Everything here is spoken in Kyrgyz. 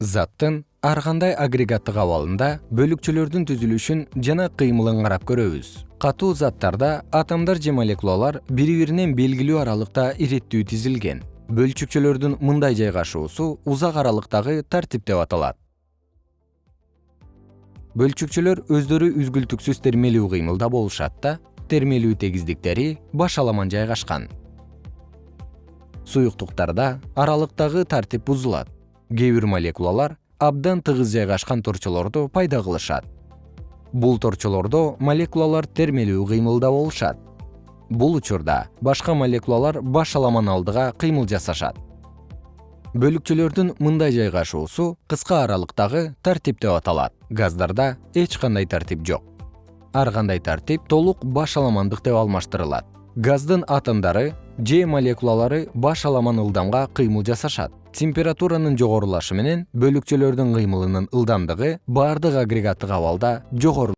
заттын ар кандай агрегаттык абалында бөлүкчөлөрдүн түзүлүшүн жана кыймылын карап көрөбүз. Катуу заттарда атомдор же молекулалар бири биринен белгилүү аралыкта иреттүү тизилген. Бөлчүкчөлөрдүн мындай жайгашуусу узак аралыктагы тартип деп аталат. Бөлчүкчөлөр өздөрү үзгүлтүксүз термелүү кыймылда болушат да термелүү тегиздиктери башаламан жайгашкан суюктуктарда аралыктагы тартип бузулат кээ бир молекулалар абдан тыгыз жайгашкан торчолорду пайда кылышат. Бул торчолордо молекулалар термелүү кыймылда болушат. Бул учурда башка молекулалар башаламан алдыга кыймыл жасашат. Бөлүкчөлөрдүн мындай жайгашуусу кыска аралыктагы тартип деп аталат. Газдарда эч кандай тартип жок. Ар кандай тартип толук башаламандык деп алмаштырылат. Газдын атомдору же молекулалары башаламан ылдамга кыймыл жасашат. Температуранын жогорулашы менен бөлүкчөлөрдүн кыймылынын ылдамдыгы баардык агрегаттык абалда жогору